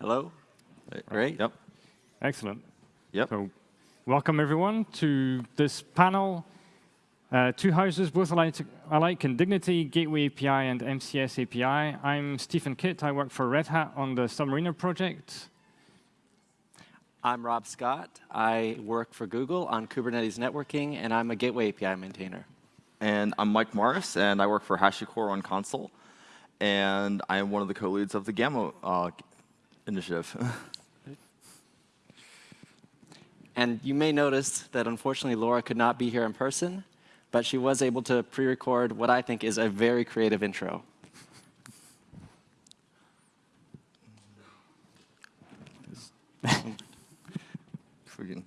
Hello? Great. Yep. Excellent. Yep. So, welcome everyone to this panel. Uh, two houses, both alike, alike in dignity, Gateway API and MCS API. I'm Stephen Kitt. I work for Red Hat on the Submariner project. I'm Rob Scott. I work for Google on Kubernetes networking, and I'm a Gateway API maintainer. And I'm Mike Morris, and I work for HashiCorp on Consul. And I am one of the co-leads of the Gamma uh, initiative. and you may notice that unfortunately Laura could not be here in person, but she was able to pre-record what I think is a very creative intro. Freaking.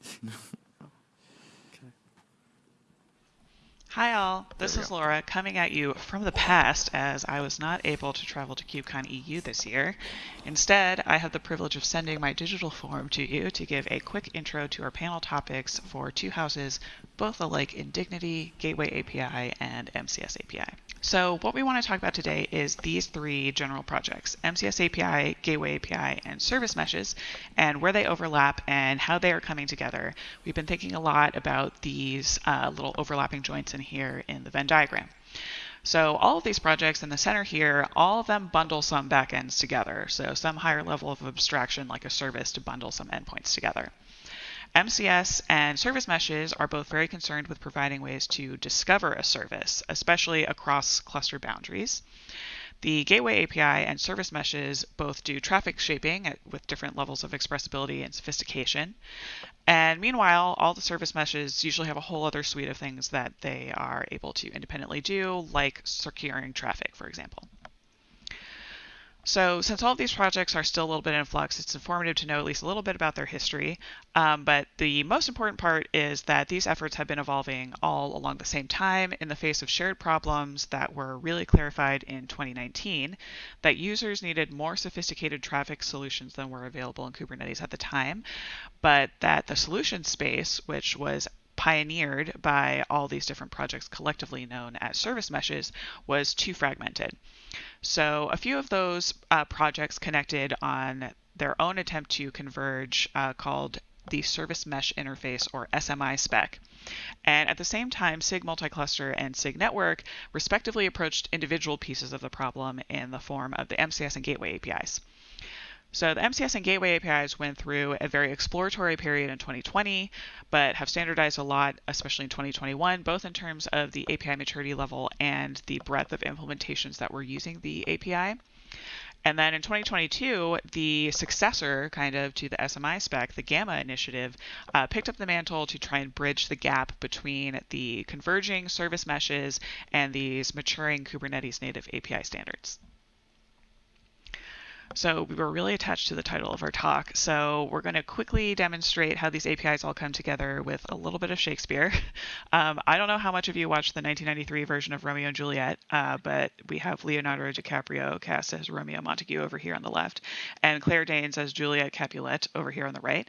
Hi all, this is Laura coming at you from the past as I was not able to travel to KubeCon EU this year. Instead, I have the privilege of sending my digital form to you to give a quick intro to our panel topics for two houses, both alike in Dignity, Gateway API, and MCS API. So what we want to talk about today is these three general projects, MCS API, Gateway API, and Service Meshes, and where they overlap and how they are coming together. We've been thinking a lot about these uh, little overlapping joints in here in the Venn diagram. So all of these projects in the center here, all of them bundle some backends together. So some higher level of abstraction like a service to bundle some endpoints together. MCS and service meshes are both very concerned with providing ways to discover a service, especially across cluster boundaries. The Gateway API and service meshes both do traffic shaping with different levels of expressibility and sophistication. And meanwhile, all the service meshes usually have a whole other suite of things that they are able to independently do, like securing traffic, for example. So since all of these projects are still a little bit in flux, it's informative to know at least a little bit about their history. Um, but the most important part is that these efforts have been evolving all along the same time in the face of shared problems that were really clarified in 2019, that users needed more sophisticated traffic solutions than were available in Kubernetes at the time, but that the solution space, which was pioneered by all these different projects collectively known as service meshes was too fragmented. So a few of those uh, projects connected on their own attempt to converge uh, called the Service Mesh Interface or SMI spec. And at the same time, SIG Multicluster and SIG Network respectively approached individual pieces of the problem in the form of the MCS and Gateway APIs. So the MCS and Gateway APIs went through a very exploratory period in 2020, but have standardized a lot, especially in 2021, both in terms of the API maturity level and the breadth of implementations that were using the API. And then in 2022, the successor kind of to the SMI spec, the Gamma initiative, uh, picked up the mantle to try and bridge the gap between the converging service meshes and these maturing Kubernetes native API standards. So we were really attached to the title of our talk. So we're going to quickly demonstrate how these APIs all come together with a little bit of Shakespeare. Um, I don't know how much of you watched the 1993 version of Romeo and Juliet, uh, but we have Leonardo DiCaprio cast as Romeo Montague over here on the left, and Claire Danes as Juliet Capulet over here on the right.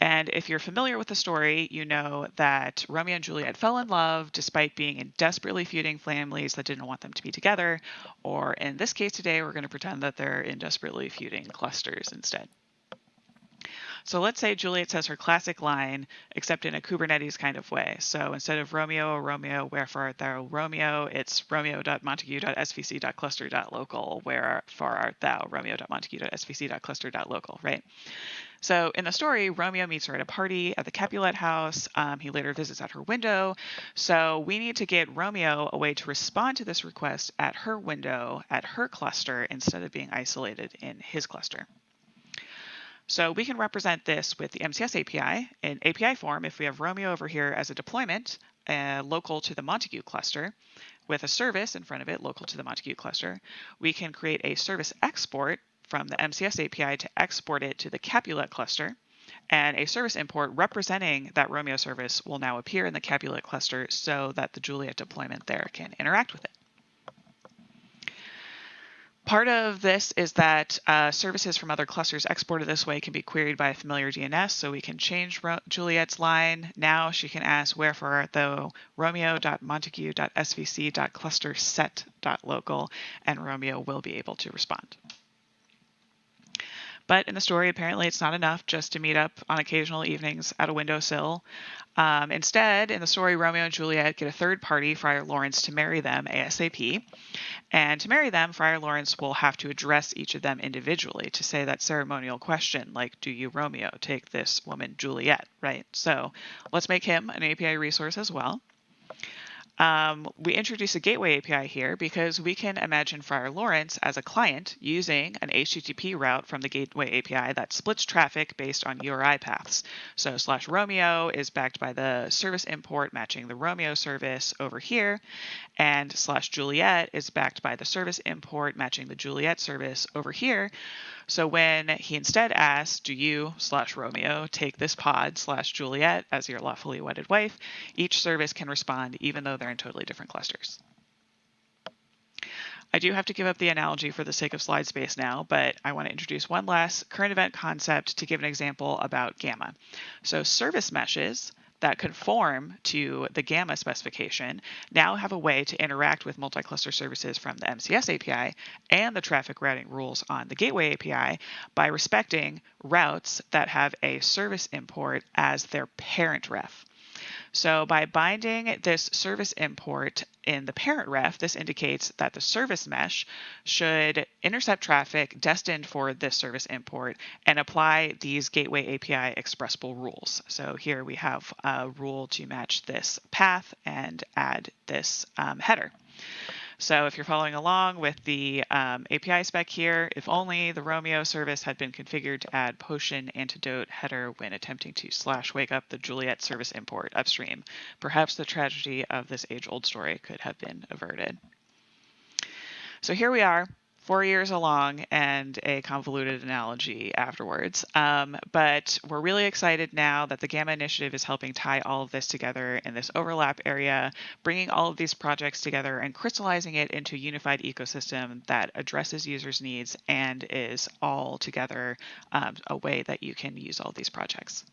And if you're familiar with the story, you know that Romeo and Juliet fell in love despite being in desperately feuding families that didn't want them to be together. Or in this case today, we're going to pretend that they're in desperately feuding clusters instead. So let's say Juliet says her classic line, except in a Kubernetes kind of way. So instead of Romeo, Romeo, wherefore art thou Romeo, it's romeo.montague.svc.cluster.local, wherefore art thou romeo.montague.svc.cluster.local, right? So in the story, Romeo meets her at a party at the Capulet house. Um, he later visits at her window. So we need to get Romeo a way to respond to this request at her window, at her cluster, instead of being isolated in his cluster. So we can represent this with the MCS API in API form if we have Romeo over here as a deployment uh, local to the Montague cluster with a service in front of it local to the Montague cluster. We can create a service export from the MCS API to export it to the Capulet cluster. And a service import representing that Romeo service will now appear in the Capulet cluster so that the Juliet deployment there can interact with it. Part of this is that uh, services from other clusters exported this way can be queried by a familiar DNS, so we can change Ro Juliet's line. Now she can ask wherefore though romeo.montague.svc.cluster set.local, and Romeo will be able to respond. But in the story, apparently it's not enough just to meet up on occasional evenings at a windowsill. Um, instead, in the story, Romeo and Juliet get a third party, Friar Lawrence, to marry them ASAP. And to marry them, Friar Lawrence will have to address each of them individually to say that ceremonial question, like, Do you, Romeo, take this woman, Juliet? Right? So let's make him an API resource as well. Um, we introduce a gateway API here because we can imagine Friar Lawrence as a client using an HTTP route from the gateway API that splits traffic based on URI paths. So slash Romeo is backed by the service import matching the Romeo service over here, and slash Juliet is backed by the service import matching the Juliet service over here. So when he instead asks, do you slash Romeo take this pod slash Juliet as your lawfully wedded wife, each service can respond even though they're in totally different clusters. I do have to give up the analogy for the sake of slide space now, but I want to introduce one last current event concept to give an example about Gamma. So service meshes that conform to the Gamma specification now have a way to interact with multi-cluster services from the MCS API and the traffic routing rules on the Gateway API by respecting routes that have a service import as their parent ref. So by binding this service import in the parent ref, this indicates that the service mesh should intercept traffic destined for this service import and apply these Gateway API expressible rules. So here we have a rule to match this path and add this um, header. So if you're following along with the um, API spec here, if only the Romeo service had been configured to add potion antidote header when attempting to slash wake up the Juliet service import upstream, perhaps the tragedy of this age-old story could have been averted. So here we are, four years along and a convoluted analogy afterwards. Um, but we're really excited now that the Gamma Initiative is helping tie all of this together in this overlap area, bringing all of these projects together and crystallizing it into a unified ecosystem that addresses users' needs and is all together um, a way that you can use all these projects.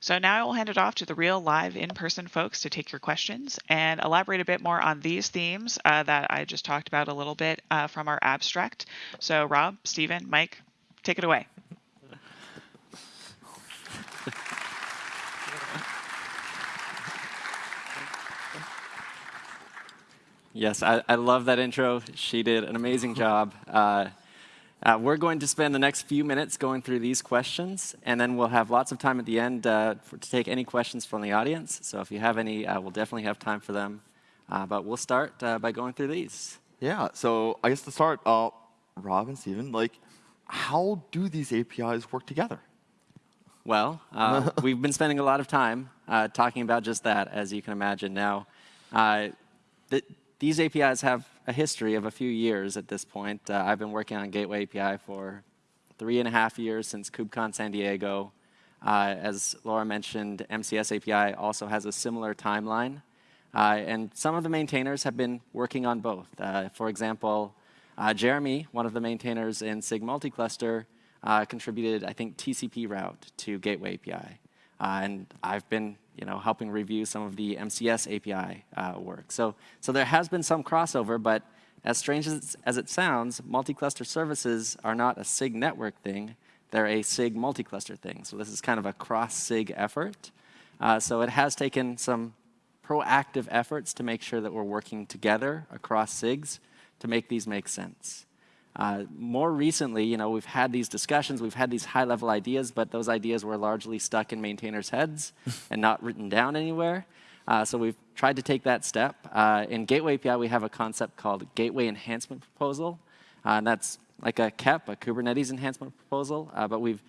So now I will hand it off to the real live in-person folks to take your questions and elaborate a bit more on these themes uh, that I just talked about a little bit uh, from our abstract. So Rob, Stephen, Mike, take it away. Yes, I, I love that intro. She did an amazing job. Uh, uh, we're going to spend the next few minutes going through these questions, and then we'll have lots of time at the end uh, for, to take any questions from the audience. So if you have any, uh, we'll definitely have time for them. Uh, but we'll start uh, by going through these. Yeah, so I guess to start, uh, Rob and Steven, like, how do these APIs work together? Well, uh, we've been spending a lot of time uh, talking about just that, as you can imagine. Now, uh, th these APIs have a history of a few years at this point. Uh, I've been working on Gateway API for three and a half years since KubeCon San Diego. Uh, as Laura mentioned, MCS API also has a similar timeline. Uh, and some of the maintainers have been working on both. Uh, for example, uh, Jeremy, one of the maintainers in SIG Multicluster, uh, contributed, I think, TCP route to Gateway API. and I've been you know, helping review some of the MCS API uh, work. So, so there has been some crossover, but as strange as, as it sounds, multi-cluster services are not a SIG network thing. They're a SIG multi-cluster thing. So this is kind of a cross-SIG effort. Uh, so it has taken some proactive efforts to make sure that we're working together across SIGs to make these make sense. Uh, more recently, you know, we've had these discussions, we've had these high-level ideas, but those ideas were largely stuck in maintainers' heads and not written down anywhere. Uh, so we've tried to take that step. Uh, in Gateway API, we have a concept called Gateway Enhancement Proposal. Uh, and that's like a KEP, a Kubernetes Enhancement Proposal, uh, but we've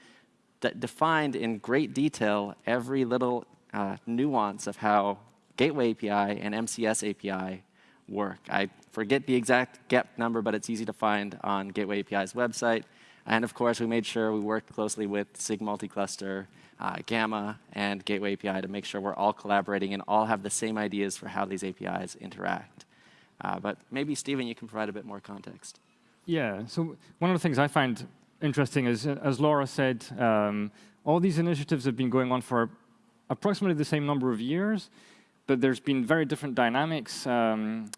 defined in great detail every little uh, nuance of how Gateway API and MCS API work. I forget the exact GEP number, but it's easy to find on Gateway API's website. And of course, we made sure we worked closely with SIG Multicluster, uh, Gamma, and Gateway API to make sure we're all collaborating and all have the same ideas for how these APIs interact. Uh, but maybe, Stephen, you can provide a bit more context. Yeah, so one of the things I find interesting is, as Laura said, um, all these initiatives have been going on for approximately the same number of years, but there's been very different dynamics. Um,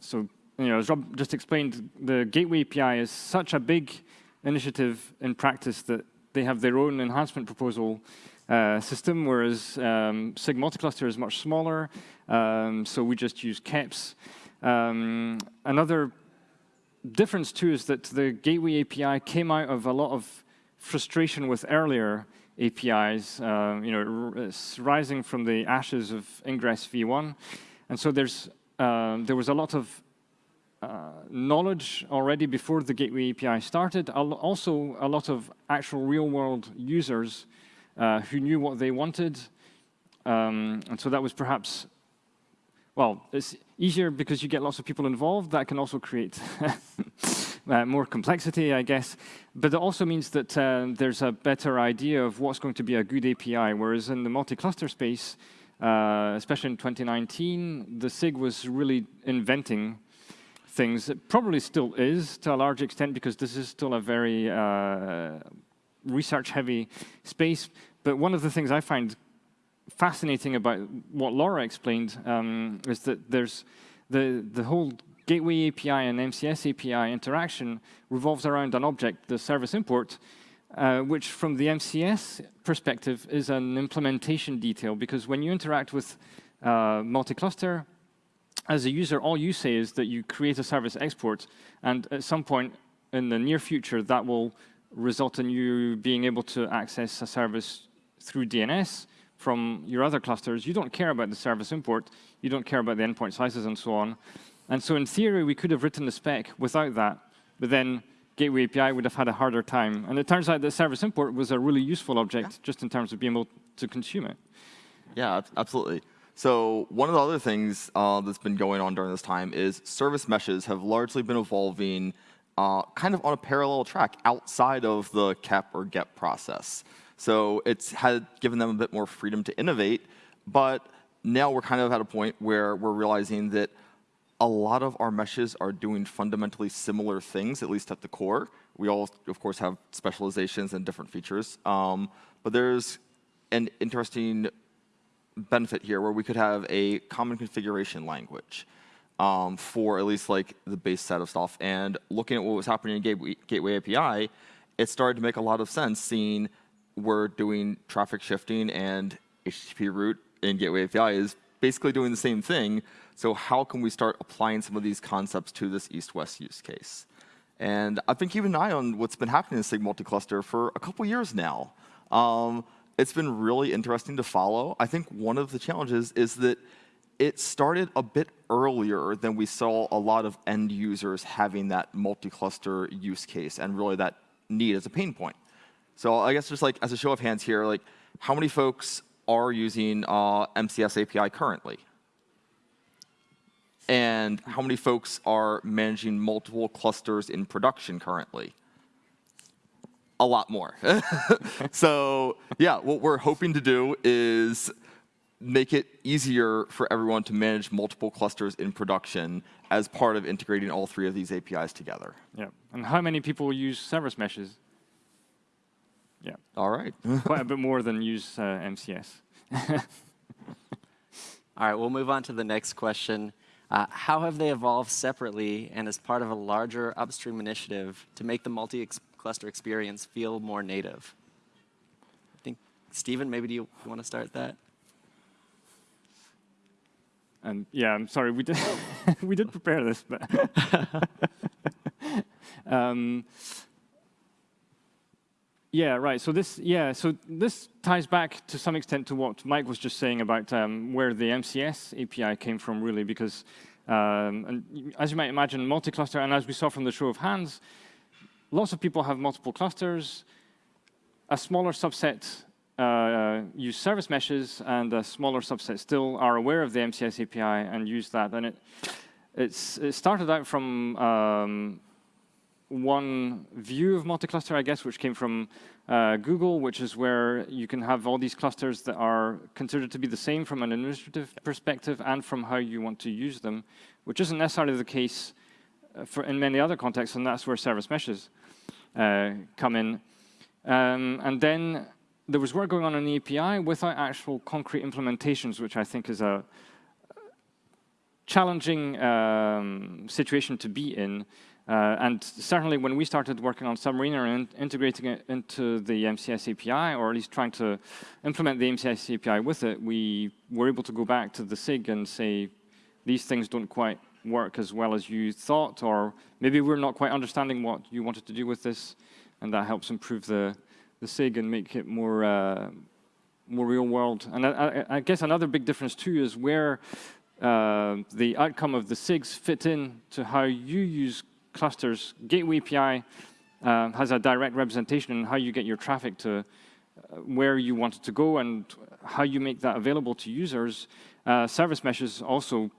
so, you know, as Rob just explained, the Gateway API is such a big initiative in practice that they have their own enhancement proposal uh, system, whereas um, SIG multicluster is much smaller, um, so we just use KEPs. Um, another difference too is that the Gateway API came out of a lot of frustration with earlier APIs, uh, you know, it's rising from the ashes of Ingress v1. And so there's, uh, there was a lot of uh, knowledge already before the Gateway API started, also a lot of actual real-world users uh, who knew what they wanted. Um, and so that was perhaps, well, it's easier because you get lots of people involved. That can also create uh, more complexity, I guess. But it also means that uh, there's a better idea of what's going to be a good API, whereas in the multi-cluster space, uh, especially in 2019, the SIG was really inventing things. It probably still is to a large extent because this is still a very uh, research-heavy space. But one of the things I find fascinating about what Laura explained um, is that there's the, the whole Gateway API and MCS API interaction revolves around an object, the service import, uh, which from the MCS perspective is an implementation detail, because when you interact with uh, multi-cluster, as a user, all you say is that you create a service export, and at some point in the near future, that will result in you being able to access a service through DNS from your other clusters. You don't care about the service import. You don't care about the endpoint slices and so on. And so in theory, we could have written the spec without that, but then Gateway API would have had a harder time. And it turns out that service import was a really useful object yeah. just in terms of being able to consume it. Yeah, absolutely. So one of the other things uh, that's been going on during this time is service meshes have largely been evolving uh, kind of on a parallel track outside of the KEP or GEP process. So it's had given them a bit more freedom to innovate, but now we're kind of at a point where we're realizing that a lot of our meshes are doing fundamentally similar things, at least at the core. We all, of course, have specializations and different features. Um, but there's an interesting benefit here where we could have a common configuration language um, for at least like the base set of stuff. And looking at what was happening in Gateway, Gateway API, it started to make a lot of sense seeing we're doing traffic shifting and HTTP route in Gateway API is basically doing the same thing. So how can we start applying some of these concepts to this east-west use case? And I've been keeping an eye on what's been happening in SIG multi-cluster for a couple years now. Um, it's been really interesting to follow. I think one of the challenges is that it started a bit earlier than we saw a lot of end users having that multi-cluster use case and really that need as a pain point. So I guess just like as a show of hands here, like how many folks are using uh, MCS API currently? And how many folks are managing multiple clusters in production currently? A lot more. so yeah, what we're hoping to do is make it easier for everyone to manage multiple clusters in production as part of integrating all three of these APIs together. Yeah, and how many people use service meshes? Yeah. All right. Quite a bit more than use uh, MCS. All right, we'll move on to the next question. Uh, how have they evolved separately and as part of a larger upstream initiative to make the multi-cluster experience feel more native? I think, Stephen, maybe do you, you want to start that? And yeah, I'm sorry, we did we did prepare this, but um, yeah, right. So this, yeah, so this ties back to some extent to what Mike was just saying about um, where the MCS API came from, really, because um, and as you might imagine, multi-cluster, and as we saw from the show of hands, lots of people have multiple clusters. A smaller subset uh, use service meshes, and a smaller subset still are aware of the MCS API and use that. And it, it started out from um, one view of multi-cluster, I guess, which came from uh, Google, which is where you can have all these clusters that are considered to be the same from an administrative perspective and from how you want to use them, which isn't necessarily the case uh, for in many other contexts, and that's where service meshes uh, come in. Um, and then there was work going on in the API without actual concrete implementations, which I think is a challenging um, situation to be in. Uh, and certainly when we started working on Submariner and integrating it into the MCS API, or at least trying to implement the MCS API with it, we were able to go back to the SIG and say, these things don't quite work as well as you thought, or maybe we're not quite understanding what you wanted to do with this, and that helps improve the, the SIG and make it more, uh, more real world. And I, I, I, guess another big difference too is where uh, the outcome of the SIGs fit in to how you use clusters. Gateway API uh, has a direct representation in how you get your traffic to uh, where you want it to go and how you make that available to users. Uh, service meshes also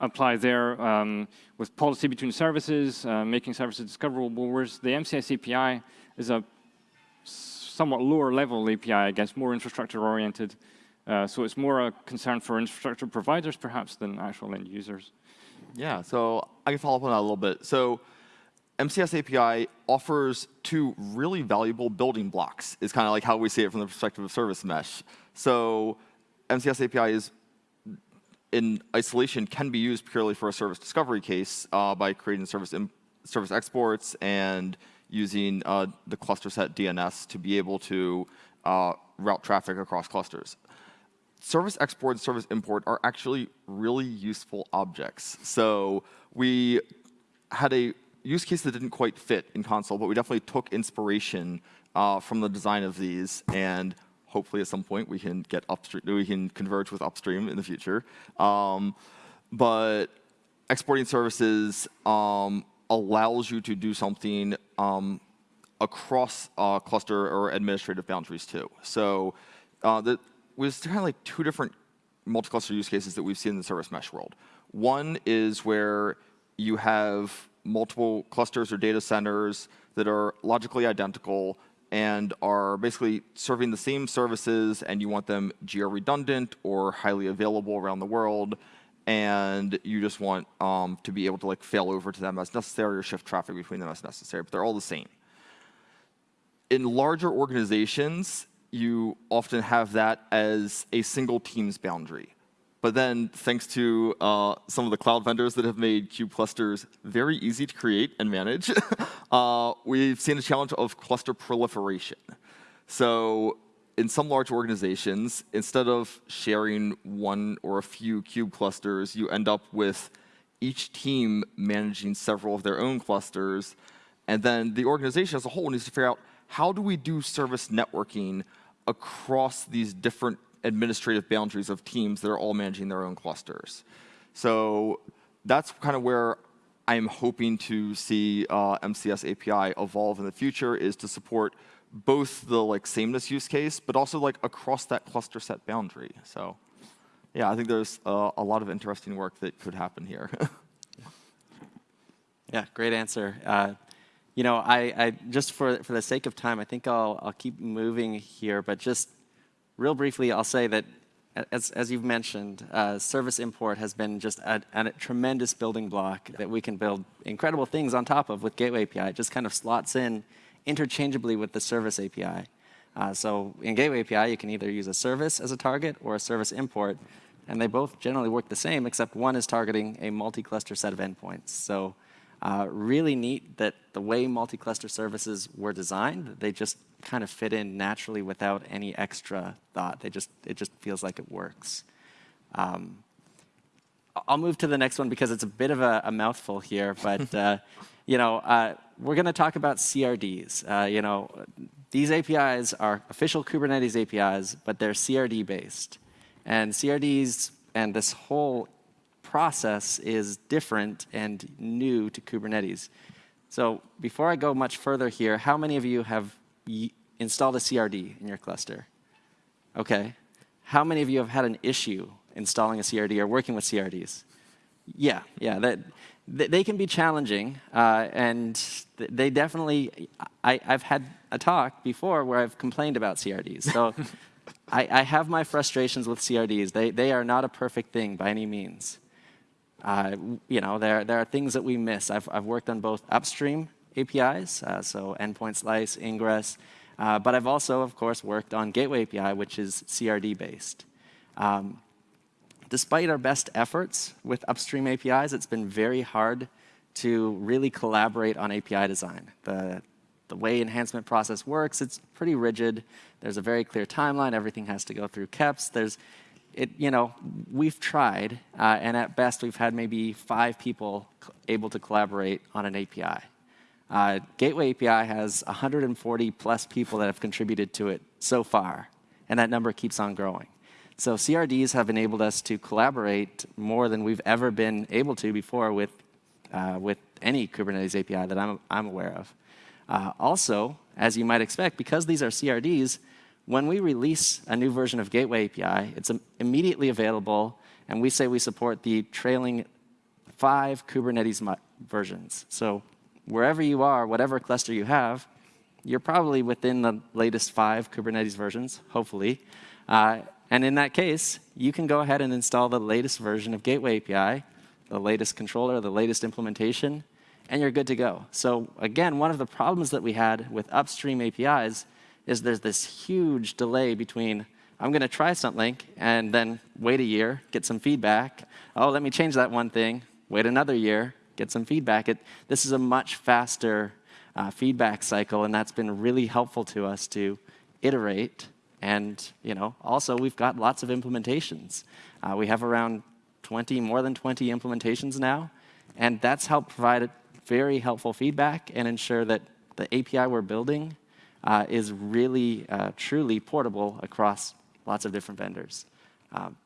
apply there um, with policy between services, uh, making services discoverable, whereas the MCS API is a somewhat lower level API, I guess, more infrastructure oriented. Uh, so it's more a concern for infrastructure providers, perhaps, than actual end users. Yeah, so I can follow up on that a little bit. So MCS API offers two really valuable building blocks, is kind of like how we see it from the perspective of service mesh. So MCS API is in isolation can be used purely for a service discovery case uh, by creating service, service exports and using uh, the cluster set DNS to be able to uh, route traffic across clusters. Service export and service import are actually really useful objects. So we had a use case that didn't quite fit in Consul, but we definitely took inspiration uh, from the design of these and hopefully at some point we can get upstream, we can converge with upstream in the future. Um, but exporting services um, allows you to do something um, across uh, cluster or administrative boundaries too. So uh, the, there's kind of like two different multi-cluster use cases that we've seen in the service mesh world. One is where you have multiple clusters or data centers that are logically identical and are basically serving the same services and you want them geo-redundant or highly available around the world and you just want um, to be able to like fail over to them as necessary or shift traffic between them as necessary, but they're all the same. In larger organizations, you often have that as a single team's boundary. But then, thanks to uh, some of the cloud vendors that have made kube clusters very easy to create and manage, uh, we've seen a challenge of cluster proliferation. So in some large organizations, instead of sharing one or a few kube clusters, you end up with each team managing several of their own clusters. And then the organization as a whole needs to figure out how do we do service networking across these different administrative boundaries of teams that are all managing their own clusters. So that's kind of where I'm hoping to see uh, MCS API evolve in the future is to support both the like sameness use case, but also like across that cluster set boundary. So yeah, I think there's uh, a lot of interesting work that could happen here. yeah, great answer. Uh, you know, I, I, just for for the sake of time, I think I'll I'll keep moving here, but just real briefly, I'll say that as, as you've mentioned, uh, service import has been just a, a, tremendous building block that we can build incredible things on top of with Gateway API. It just kind of slots in interchangeably with the service API. Uh, so in Gateway API, you can either use a service as a target or a service import, and they both generally work the same, except one is targeting a multi-cluster set of endpoints. So uh, really neat that the way multi-cluster services were designed, they just kind of fit in naturally without any extra thought. They just, it just feels like it works. Um, I'll move to the next one because it's a bit of a, a mouthful here, but uh, you know, uh, we're going to talk about CRDs. Uh, you know, these APIs are official Kubernetes APIs, but they're CRD based. And CRDs and this whole process is different and new to Kubernetes. So before I go much further here, how many of you have installed a CRD in your cluster? Okay. How many of you have had an issue installing a CRD or working with CRDs? Yeah, yeah. That, they can be challenging, uh, and they definitely. I, have had a talk before where I've complained about CRDs. So I, I, have my frustrations with CRDs. They they are not a perfect thing by any means. Uh, you know, there there are things that we miss. I've I've worked on both upstream APIs, uh, so endpoint slice, ingress, uh, but I've also, of course, worked on Gateway API, which is CRD based. Um, despite our best efforts with upstream APIs, it's been very hard to really collaborate on API design. The, the way enhancement process works, it's pretty rigid. There's a very clear timeline. Everything has to go through KEPs. There's, it, you know, we've tried, uh, and at best, we've had maybe five people able to collaborate on an API. Uh, Gateway API has 140 plus people that have contributed to it so far, and that number keeps on growing. So CRDs have enabled us to collaborate more than we've ever been able to before with, uh, with any Kubernetes API that I'm, I'm aware of. Uh, also, as you might expect, because these are CRDs, when we release a new version of Gateway API, it's immediately available, and we say we support the trailing five Kubernetes versions. So wherever you are, whatever cluster you have, you're probably within the latest five Kubernetes versions, hopefully. Uh, and in that case, you can go ahead and install the latest version of Gateway API, the latest controller, the latest implementation, and you're good to go. So again, one of the problems that we had with upstream APIs is there's this huge delay between I'm going to try something and then wait a year, get some feedback. Oh, let me change that one thing. Wait another year, get some feedback. It, this is a much faster uh, feedback cycle, and that's been really helpful to us to iterate. And you know, also, we've got lots of implementations. Uh, we have around 20, more than 20 implementations now, and that's helped provide very helpful feedback and ensure that the API we're building uh, is really, uh, truly portable across lots of different vendors. Um,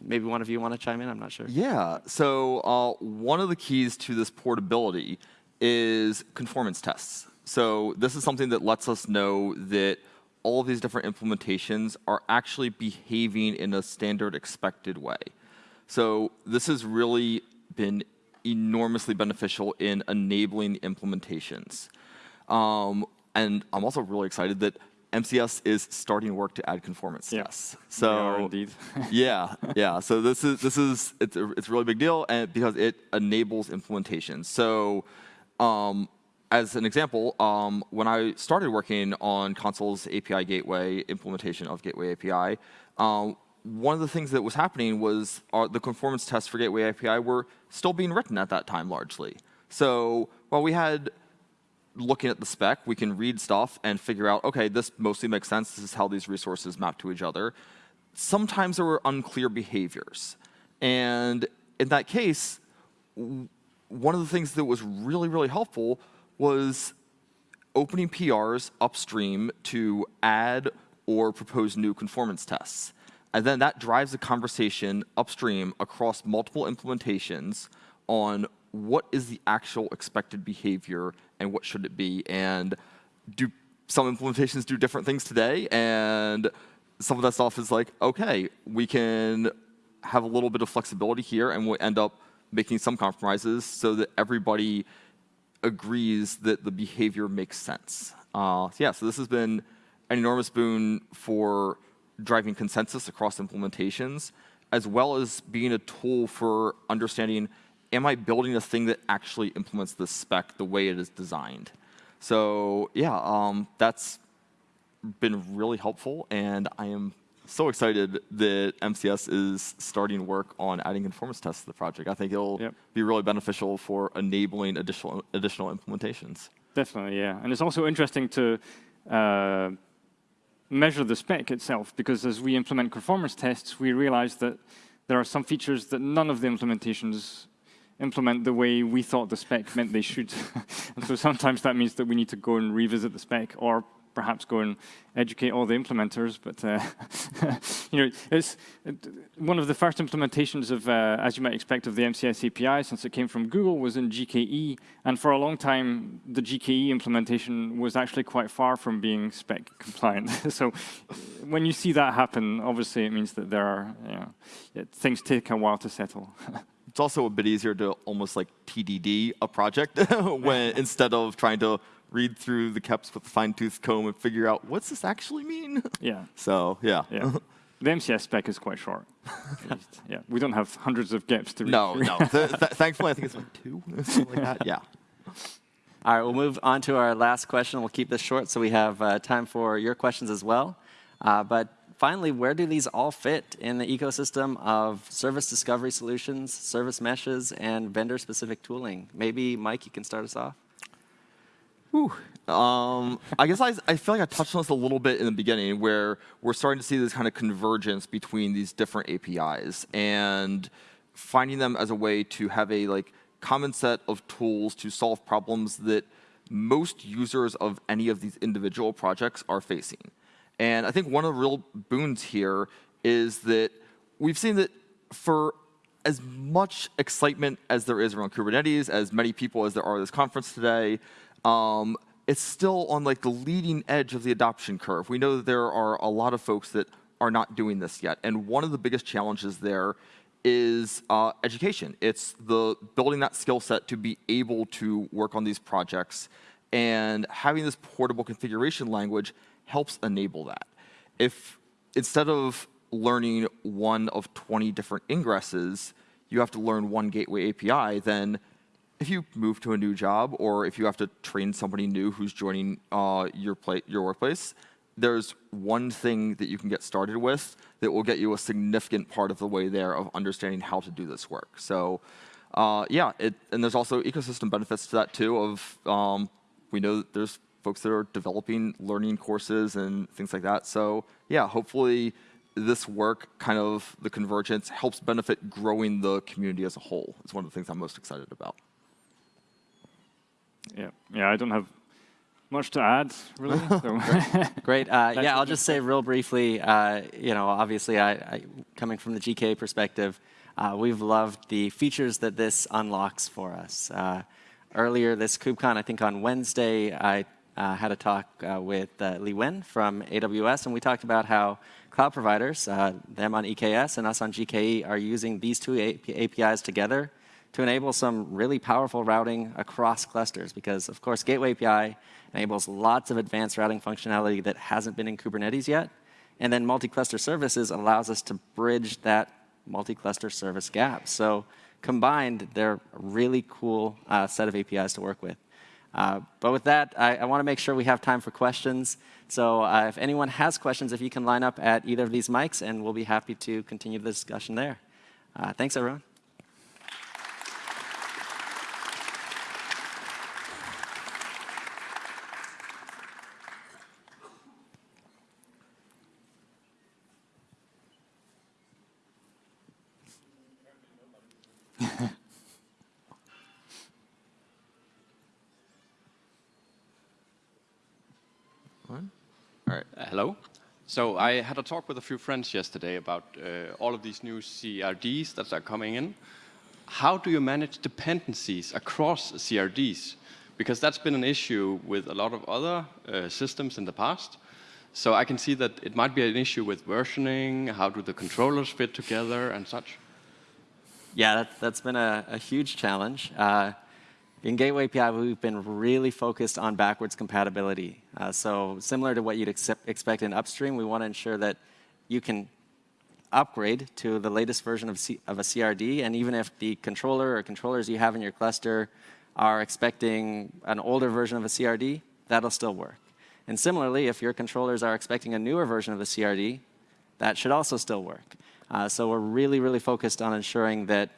maybe one of you want to chime in? I'm not sure. Yeah. So uh, one of the keys to this portability is conformance tests. So this is something that lets us know that all of these different implementations are actually behaving in a standard expected way. So this has really been enormously beneficial in enabling implementations. Um, and I'm also really excited that MCS is starting work to add conformance yeah. tests. So indeed. yeah, yeah. So this is this is it's a, it's a really big deal, and because it enables implementation. So, um, as an example, um, when I started working on Consul's API Gateway implementation of Gateway API, um, one of the things that was happening was our, the conformance tests for Gateway API were still being written at that time largely. So while we had looking at the spec, we can read stuff and figure out, OK, this mostly makes sense. This is how these resources map to each other. Sometimes there were unclear behaviors. And in that case, one of the things that was really, really helpful was opening PRs upstream to add or propose new conformance tests. And then that drives a conversation upstream across multiple implementations on what is the actual expected behavior and what should it be. And do some implementations do different things today? And some of that stuff is like, OK, we can have a little bit of flexibility here, and we'll end up making some compromises so that everybody agrees that the behavior makes sense. Uh, so yeah, so this has been an enormous boon for driving consensus across implementations, as well as being a tool for understanding am I building a thing that actually implements the spec the way it is designed? So yeah, um, that's been really helpful, and I am so excited that MCS is starting work on adding conformance tests to the project. I think it'll yep. be really beneficial for enabling additional additional implementations. Definitely, yeah. And it's also interesting to uh, measure the spec itself, because as we implement conformance tests, we realize that there are some features that none of the implementations implement the way we thought the spec meant they should. and so sometimes that means that we need to go and revisit the spec or perhaps go and educate all the implementers. But uh, you know, it's one of the first implementations of, uh, as you might expect, of the MCS API since it came from Google was in GKE, and for a long time, the GKE implementation was actually quite far from being spec compliant. so when you see that happen, obviously it means that there are you know, things take a while to settle. It's also a bit easier to almost like TDD a project when instead of trying to read through the KEPs with a fine-tooth comb and figure out what's this actually mean. Yeah. So yeah. Yeah. The MCS spec is quite short. yeah, we don't have hundreds of GEPs to read. No, no. Th th thankfully, I think it's like two, something like that. Yeah. All right, we'll move on to our last question. We'll keep this short so we have uh, time for your questions as well. Uh, but finally, where do these all fit in the ecosystem of service discovery solutions, service meshes, and vendor-specific tooling? Maybe, Mike, you can start us off. Um, I guess I, I feel like I touched on this a little bit in the beginning, where we're starting to see this kind of convergence between these different APIs and finding them as a way to have a like common set of tools to solve problems that most users of any of these individual projects are facing. And I think one of the real boons here is that we've seen that for as much excitement as there is around Kubernetes, as many people as there are at this conference today, um, it's still on like the leading edge of the adoption curve. We know that there are a lot of folks that are not doing this yet. And one of the biggest challenges there is uh, education. It's the building that skill set to be able to work on these projects. And having this portable configuration language helps enable that. If instead of learning one of 20 different ingresses, you have to learn one gateway API, then if you move to a new job or if you have to train somebody new who's joining uh, your, your workplace, there's one thing that you can get started with that will get you a significant part of the way there of understanding how to do this work. So uh, yeah, it, and there's also ecosystem benefits to that too of um, we know there's folks that are developing learning courses and things like that. So yeah, hopefully this work, kind of the convergence, helps benefit growing the community as a whole. It's one of the things I'm most excited about. Yeah, yeah, I don't have much to add, really. Great. Uh, yeah, I'll just say real briefly, uh, you know, obviously, I, I, coming from the GK perspective, uh, we've loved the features that this unlocks for us. Uh, earlier this KubeCon, I think on Wednesday, I uh, had a talk uh, with Lee Wen from AWS, and we talked about how cloud providers, them on EKS and us on GKE, are using these two APIs together to enable some really powerful routing across clusters because, of course, Gateway API enables lots of advanced routing functionality that hasn't been in Kubernetes yet. And then multi-cluster services allows us to bridge that multi-cluster service gap. So combined, they're a really cool uh, set of APIs to work with. Uh, but with that, I, I want to make sure we have time for questions. So uh, if anyone has questions, if you can line up at either of these mics, and we'll be happy to continue the discussion there. Uh, thanks, everyone. Hello. So I had a talk with a few friends yesterday about uh, all of these new CRDs that are coming in. How do you manage dependencies across CRDs? Because that's been an issue with a lot of other uh, systems in the past. So I can see that it might be an issue with versioning, how do the controllers fit together and such? Yeah, that, has been a, a, huge challenge. Uh, in Gateway API, we've been really focused on backwards compatibility. Uh, so similar to what you'd expect in upstream, we want to ensure that you can upgrade to the latest version of, C of a CRD, and even if the controller or controllers you have in your cluster are expecting an older version of a CRD, that'll still work. And similarly, if your controllers are expecting a newer version of a CRD, that should also still work. Uh, so we're really, really focused on ensuring that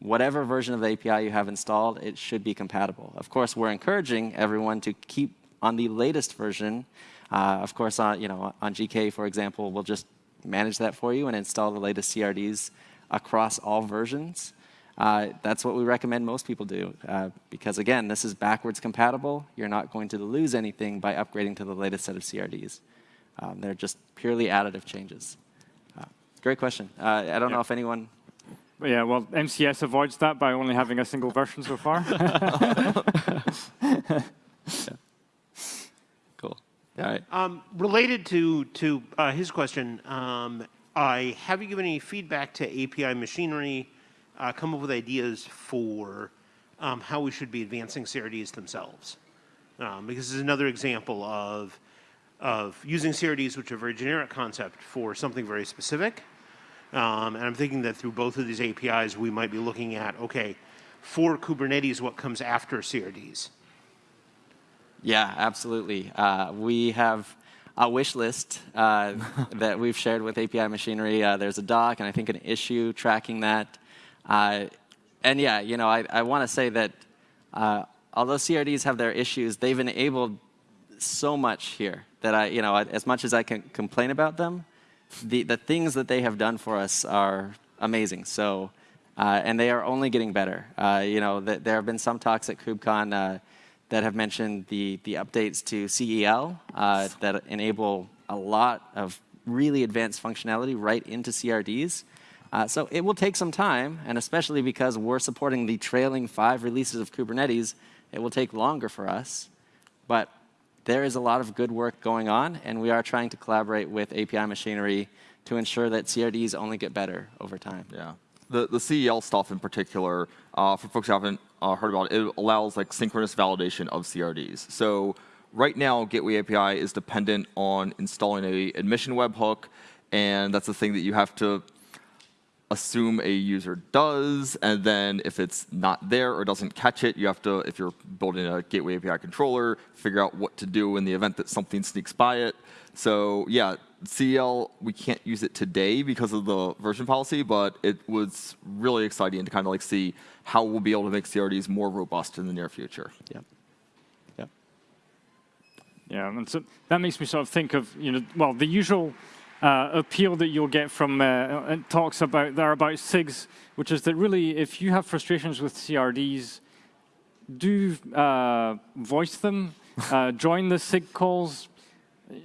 whatever version of the API you have installed, it should be compatible. Of course, we're encouraging everyone to keep on the latest version. Uh, of course, on, you know, on GK, for example, we'll just manage that for you and install the latest CRDs across all versions. Uh, that's what we recommend most people do. Uh, because again, this is backwards compatible. You're not going to lose anything by upgrading to the latest set of CRDs. Um, they're just purely additive changes. Uh, great question. Uh, I don't yeah. know if anyone yeah, well, MCS avoids that by only having a single version so far. yeah. Cool. All right. Um, related to to uh, his question, um, I have you given any feedback to API machinery? Uh, come up with ideas for um, how we should be advancing CRDs themselves, um, because this is another example of of using CRDs, which are a very generic concept, for something very specific. Um, and I'm thinking that through both of these APIs, we might be looking at, okay, for Kubernetes, what comes after CRDs? Yeah, absolutely. Uh, we have a wish list uh, that we've shared with API Machinery. Uh, there's a doc and I think an issue tracking that. Uh, and yeah, you know, I, I want to say that uh, although CRDs have their issues, they've enabled so much here that I, you know, as much as I can complain about them, the, the things that they have done for us are amazing. So, uh, and they are only getting better. Uh, you know, th there have been some talks at KubeCon uh, that have mentioned the, the updates to CEL uh, that enable a lot of really advanced functionality right into CRDs. Uh, so it will take some time, and especially because we're supporting the trailing five releases of Kubernetes, it will take longer for us. But there is a lot of good work going on, and we are trying to collaborate with API machinery to ensure that CRDs only get better over time. Yeah. The, the CEL stuff in particular, uh, for folks who haven't uh, heard about it, it allows like synchronous validation of CRDs. So right now, Gateway API is dependent on installing a admission webhook, and that's the thing that you have to assume a user does, and then if it's not there or doesn't catch it, you have to, if you're building a Gateway API controller, figure out what to do in the event that something sneaks by it. So yeah, CEL, we can't use it today because of the version policy, but it was really exciting to kind of like see how we'll be able to make CRDs more robust in the near future. Yeah. Yep. Yeah, and so that makes me sort of think of, you know, well, the usual uh, appeal that you'll get from uh, talks about there about SIGs, which is that really, if you have frustrations with CRDs, do uh, voice them, uh, join the SIG calls.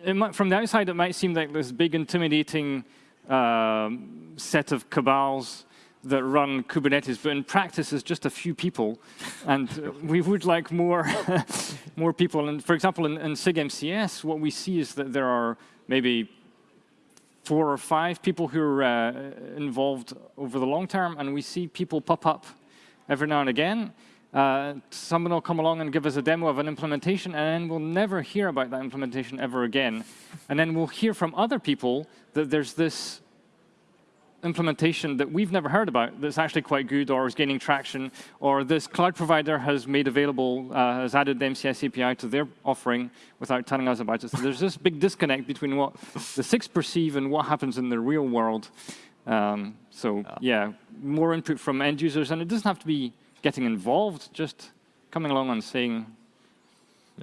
Might, from the outside, it might seem like this big, intimidating um, set of cabals that run Kubernetes, but in practice, it's just a few people, and we would like more, more people. And for example, in, in SIG MCS, what we see is that there are maybe four or five people who are uh, involved over the long term, and we see people pop up every now and again. Uh, someone will come along and give us a demo of an implementation, and then we'll never hear about that implementation ever again. And then we'll hear from other people that there's this implementation that we've never heard about that's actually quite good or is gaining traction, or this cloud provider has made available, uh, has added the MCS API to their offering without telling us about it. So there's this big disconnect between what the SIGs perceive and what happens in the real world. Um, so yeah. yeah, more input from end users, and it doesn't have to be getting involved, just coming along and saying,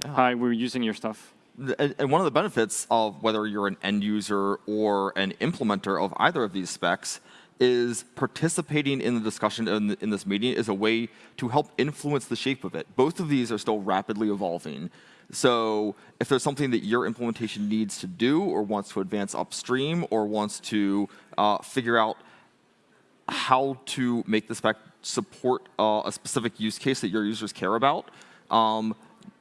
yeah. hi, we're using your stuff and one of the benefits of whether you're an end user or an implementer of either of these specs is participating in the discussion in, the, in, this meeting is a way to help influence the shape of it. Both of these are still rapidly evolving. So if there's something that your implementation needs to do or wants to advance upstream or wants to uh, figure out how to make the spec support uh, a specific use case that your users care about, um,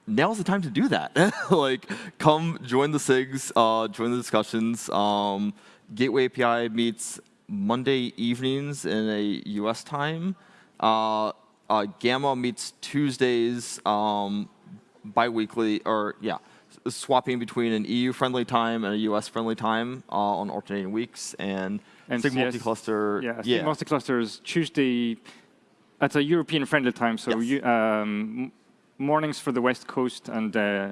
now's the time to do that. like, come join the SIGs, uh, join the discussions. Um, Gateway API meets Monday evenings in a US time. Uh, uh, Gamma meets Tuesdays um, biweekly, or yeah, swapping between an EU-friendly time and a US-friendly time uh, on alternating weeks. And, and SIG multi-cluster, yeah, yeah. SIG multi-cluster is Tuesday. That's a European-friendly time, so yes. you, um, mornings for the West Coast and uh,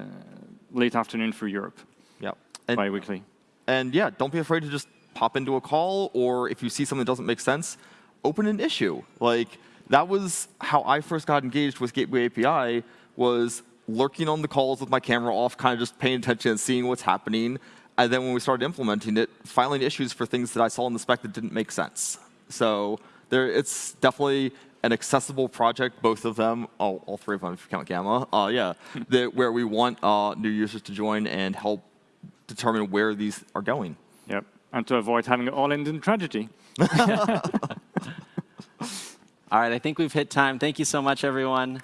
late afternoon for Europe. Yeah. And, bi-weekly. And yeah, don't be afraid to just pop into a call, or if you see something that doesn't make sense, open an issue. Like, that was how I first got engaged with Gateway API, was lurking on the calls with my camera off, kind of just paying attention and seeing what's happening. And then when we started implementing it, filing issues for things that I saw in the spec that didn't make sense. So there, it's definitely an accessible project, both of them, all, all three of them if you count Gamma, uh, yeah, that, where we want uh, new users to join and help determine where these are going. Yep, and to avoid having it all end in tragedy. all right, I think we've hit time. Thank you so much, everyone.